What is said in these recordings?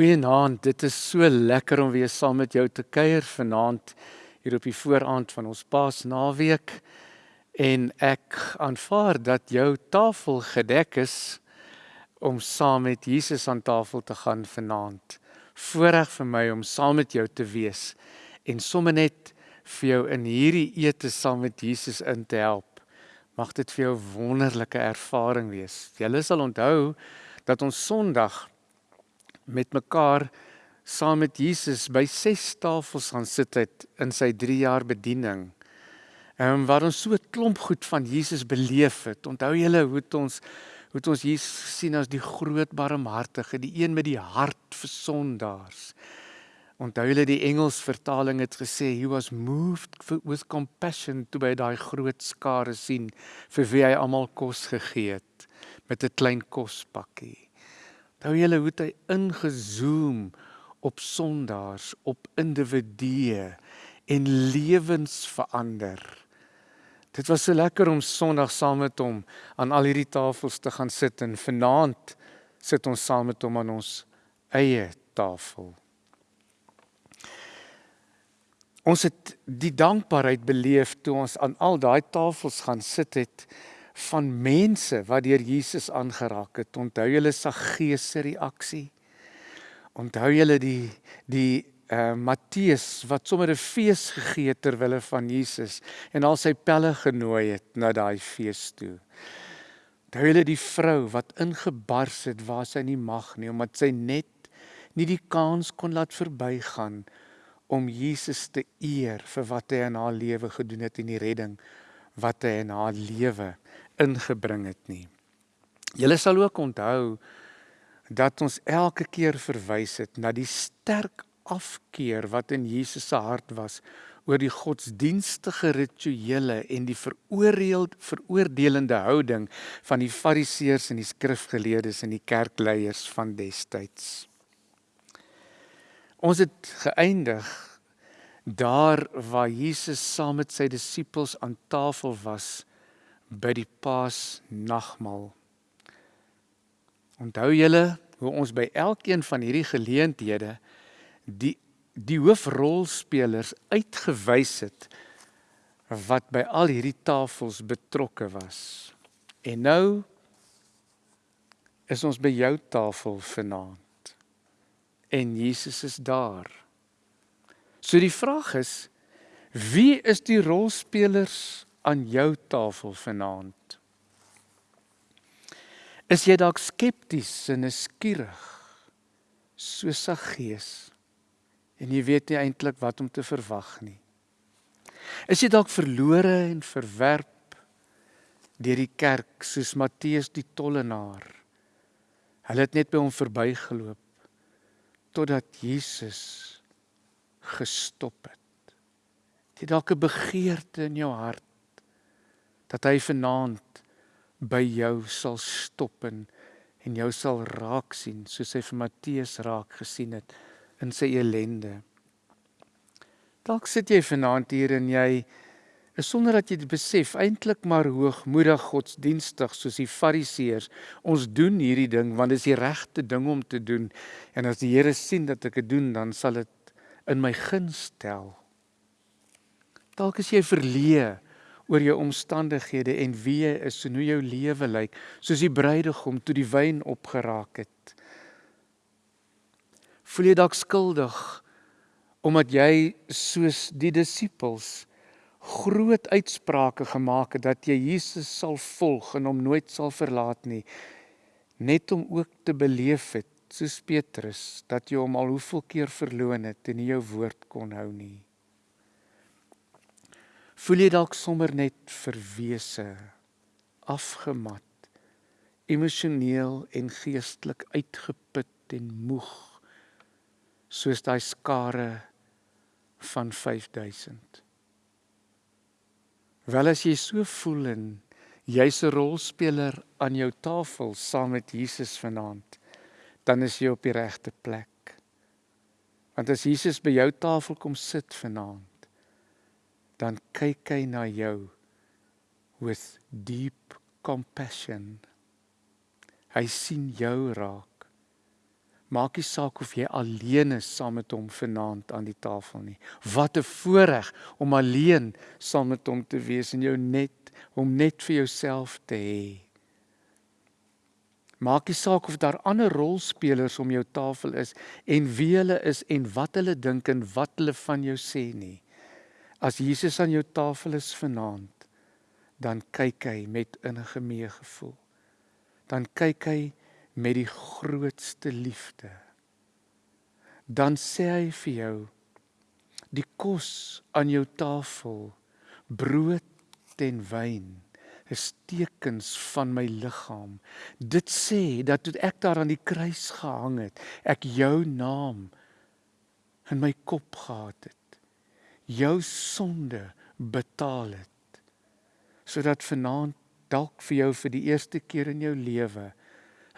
Goeienaand, dit is so lekker om weer saam met jou te kuier vanaand hier op die vooraand van ons Paasnaweek. En ek aanvaar dat jou tafel gedek is om saam met Jesus aan tafel te gaan vanaand. Voorreg vir my om saam met jou te wees en sommer net vir jou in hierdie ete saam met Jesus in te help. Mag dit vir jou wonderlike ervaring wees. Jy sal onthou dat ons Sondag met mekaar saam met Jesus by ses tafels gaan sit het in sy 3 jaar bediening. Ehm waar ons so 'n klomp goed van Jesus beleef het. Onthou julle hoe het ons hoe het ons Jesus sien as die groot barmhartige, die een met die hart vir sondaars. Onthou julle die Engels vertaling het gesê he was moved with compassion toe by daai groot skare sien vir wie hy almal kos gegee het met 'n klein kospakkie. Nou julle hoe hy ingezoom op sondaars, op individue en lewens verander. Dit was so lekker om Sondag saam met hom aan al hierdie tafels te gaan sit en vanaand sit ons saam met hom aan ons eie tafel. Ons het die dankbaarheid beleef toe ons aan al daai tafels gaan sit het van mense wat deur Jesus aangeraak het. Onthou julle Saggeus se reaksie? Onthou julle die die uh Matteus wat sommer 'n fees gegee het ter wille van Jesus en al sy pelle genooi het na daai fees toe. Onthou julle die vrou wat ingebars het waar sy nie mag nie omdat sy net nie die kans kon laat verbygaan om Jesus te eer vir wat hy in haar lewe gedoen het en die redding wat hy in haar lewe ingebring het nie. Julle sal ook onthou dat ons elke keer verwys het na die sterk afkeer wat in Jesus se hart was oor die godsdienstige rituele en die veroordeeld veroordelende houding van die fariseërs en die skrifgeleerdes en die kerkleiers van destyds. Ons het geëindig daar waar Jesus saam met sy disippels aan tafel was by die Paasnagmaal. Onthou julle hoe ons by elkeen van hierdie geleenthede die die hoofrolspelers uitgewys het wat by al hierdie tafels betrokke was. En nou is ons by jou tafel vanaand. En Jesus is daar. So die vraag is wie is die rolspelers aan jou tafel vanaand? Is jy dalk skepties en nuuskierig soos sa gees en jy weet nie eintlik wat om te verwag nie? Is jy dalk verlore en verwerp deur die kerk soos Matteus die tollenaar? Hulle het net by hom verbygeloop totdat Jesus gestop het. Jy dalk 'n begeerte in jou hart dat hy vanaand by jou sal stop en en jou sal raak sien soos hy vir Matteus raak gesien het in sy elende. Dalk sit jy vanaand hier en jy is sonder dat jy dit besef eintlik maar hoogmoedig godsdienstig soos die fariseërs. Ons doen hierdie ding want dit is die regte ding om te doen en as die Here sien dat ek dit doen dan sal dit in my guns tel. Dalk is jy verleë oor jou omstandighede en wie jy is en hoe jou lewe lyk, soos die bruidegom toe die wyn opgeraak het. Voel jy dalk skuldig omdat jy soos die disippels groot uitsprake gemaak het dat jy Jesus sal volg en hom nooit sal verlaat nie, net om ook te beleef het soos Petrus dat jy hom al hoeveel keer verloon het en nie jou woord kon hou nie. Voel jy dalk sommer net verwese, afgemat, emosioneel en geestelik uitgeput en moeg soos daai skare van 5000. Wel as jy so voel en jy's 'n rolspeler aan jou tafel saam met Jesus vanaand, dan is jy op die regte plek. Want as Jesus by jou tafel kom sit vanaand, dan kyk hy na jou with deep compassion. Hy sien jou raak. Maak nie saak of jy alleen is saam met hom vanaand aan die tafel nie. Wat 'n voorreg om alleen saam met hom te wees en jou net om net vir jouself te hê. Maak nie saak of daar ander rolspelers om jou tafel is en wie hulle is en wat hulle dink en wat hulle van jou sê nie. As Jesus aan jou tafel is vanaand, dan kyk hy met innige meegevoel. Dan kyk hy met die grootste liefde. Dan sê hy vir jou die kos aan jou tafel, brood en wyn is tekens van my liggaam. Dit sê dat toe ek daar aan die kruis gehang het, ek jou naam in my kop gehad het. Jou sonde betaal het. Sodat vanaand dalk vir jou vir die eerste keer in jou lewe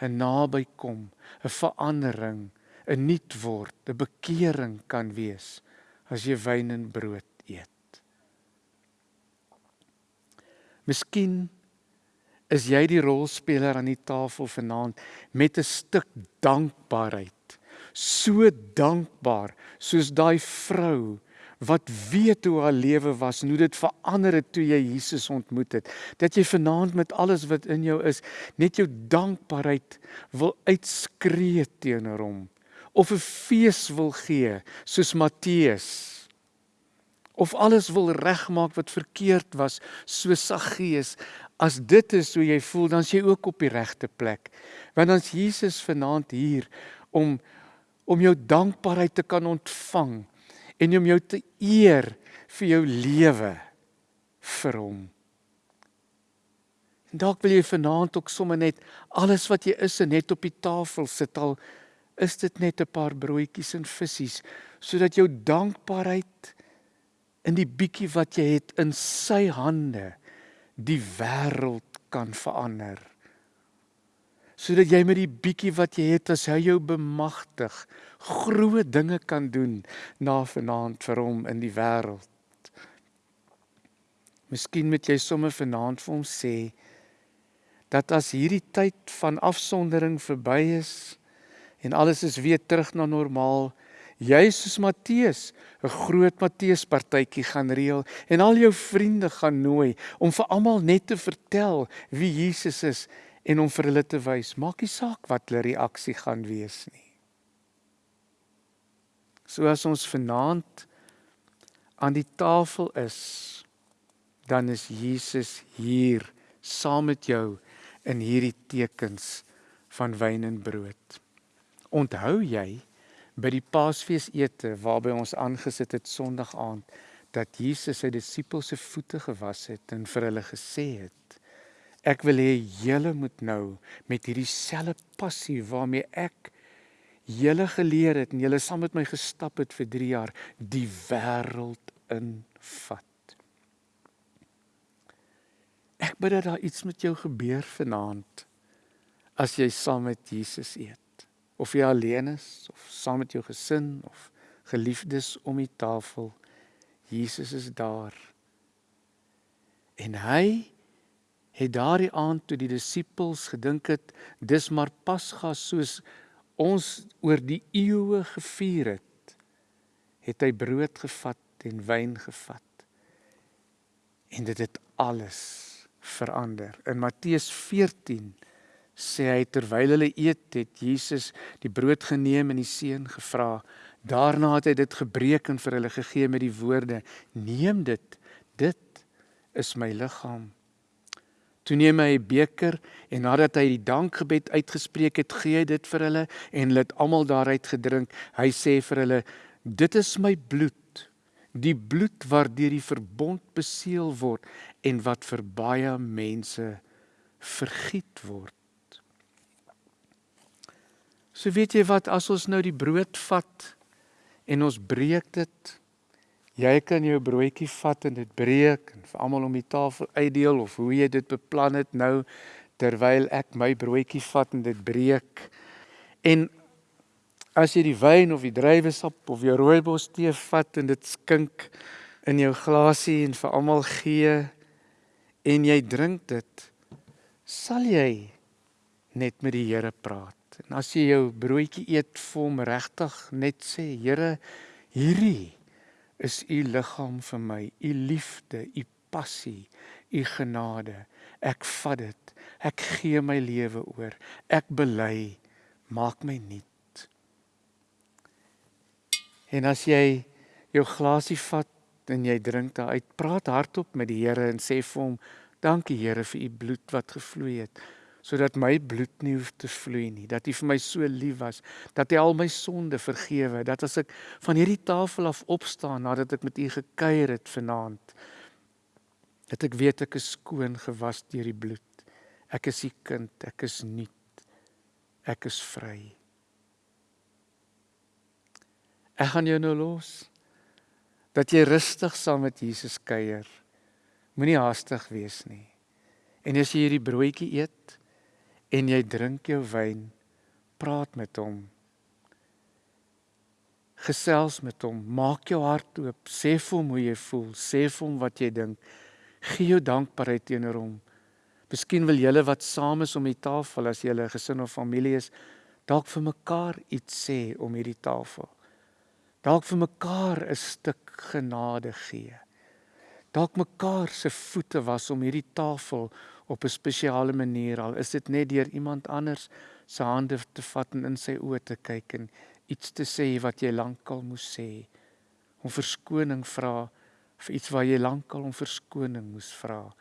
'n nabykom, 'n verandering, 'n nuut word, 'n bekering kan wees as jy wyn en brood eet. Miskien is jy die rolspeler aan die tafel vanaand met 'n stuk dankbaarheid. So dankbaar soos daai vrou wat weet hoe haar lewe was en hoe dit verander het toe jy Jesus ontmoet het. Dat jy vanaand met alles wat in jou is, net jou dankbaarheid wil uitskree teenoor hom of 'n fees wil gee soos Matteus. Of alles wil regmaak wat verkeerd was, so Saggeus. As dit is hoe jy voel, dan is jy ook op die regte plek. Want dan's Jesus vanaand hier om om jou dankbaarheid te kan ontvang en om jou te eer vir jou lewe vir hom. En dalk wil jy vanaand ook sommer net alles wat jy is net op die tafel sit al is dit net 'n paar broodjies en visse sodat jou dankbaarheid in die bietjie wat jy het in sy hande die wêreld kan verander sodat jy met die bietjie wat jy het as hy jou bemagtig groot dinge kan doen na vanaand vir hom in die wêreld. Miskien moet jy sommer vanaand vir hom sê dat as hierdie tyd van afsondering verby is en alles is weer terug na normaal, jy soos Matteus 'n groot Matteus partytjie gaan reël en al jou vriende gaan nooi om vir almal net te vertel wie Jesus is en om vir hulle te wys, maak nie saak wat hulle reaksie gaan wees nie. So as ons vanaand aan die tafel is, dan is Jesus hier saam met jou in hierdie tekens van wyn en brood. Onthou jy by die Paasfeesete waarby ons aangesit het Sondag aand dat Jesus sy disippels se voete gewas het en vir hulle gesê het Ek wil hê julle moet nou met hierdie selfe passie waarmee ek julle geleer het en julle saam met my gestap het vir 3 jaar die wêreld invat. Ek bid dat daar iets met jou gebeur vanaand as jy saam met Jesus eet. Of jy alleen is of saam met jou gesin of geliefdes om die tafel. Jesus is daar. En hy het daardie aand toe die disippels gedink het dis maar Pasga soos ons oor die eeue gevier het het hy brood gevat en wyn gevat. En dit het alles verander. In Matteus 14 sê hy terwyl hulle eet het Jesus die brood geneem en die seën gevra. Daarna het hy dit gebreek en vir hulle gegee met die woorde neem dit. Dit is my liggaam Toe neem hy 'n beker en nadat hy die dankgebed uitgespreek het, gee hy dit vir hulle en hulle het almal daaruit gedrink. Hy sê vir hulle: "Dit is my bloed, die bloed waardeur die verbond beseël word en wat vir baie mense vergiet word." So weet jy wat as ons nou die brood vat en ons breek dit Jy kan jou broodjie vat en dit breek en vir almal om die tafel uitdeel of hoe jy dit beplan het nou terwyl ek my broodjie vat en dit breek. En as jy die wyn of die druiwesap of jou rooibos tee vat en dit skink in jou glasie en vir almal gee en jy drink dit, sal jy net met die Here praat. En as jy jou broodjie eet, vir hom regtig net sê, Here, hierdie is u liggaam vir my, u liefde, u passie, u genade. Ek vat dit. Ek gee my lewe oor. Ek bely, maak my nuut. En as jy jou glasie vat en jy drink daaruit, praat hardop met die Here en sê vir hom, dankie Here vir u bloed wat gevloei het sodat my bloed nie hoef te vloei nie, dat U vir my so lief was, dat U al my sonde vergewe, dat as ek van hierdie tafel af opstaan nadat ek met U gekuier het vanaand, dat ek weet ek is skoon gewas deur die bloed. Ek is U kind, ek is nuut. Ek is vry. Ek gaan jou nou los dat jy rustig saam met Jesus kuier. Moenie haastig wees nie. En as jy hierdie broodjie eet, en jy drink jou wyn, praat met hom. Gesels met hom, maak jou hart oop, sê vir hom hoe jy voel, sê vir hom wat jy dink. Gee jou dankbaarheid teenoor hom. Miskien wil julle wat saam is om die tafel as julle 'n gesin of familie is, dalk vir mekaar iets sê om hierdie tafel. Dalk vir mekaar 'n stuk genade gee. Dalk mekaar se voete was om hierdie tafel op 'n spesiale manier al. Is dit net deur iemand anders se hande te vat en in sy oë te kyk en iets te sê wat jy lankal moes sê? Om verskoning vra vir iets waar jy lankal om verskoning moes vra.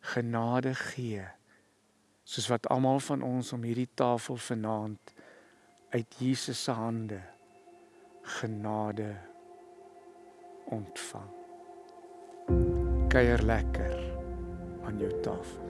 Genade gee soos wat almal van ons om hierdie tafel vanaand uit Jesus se hande genade ontvang. Kuier lekker aan jou tafel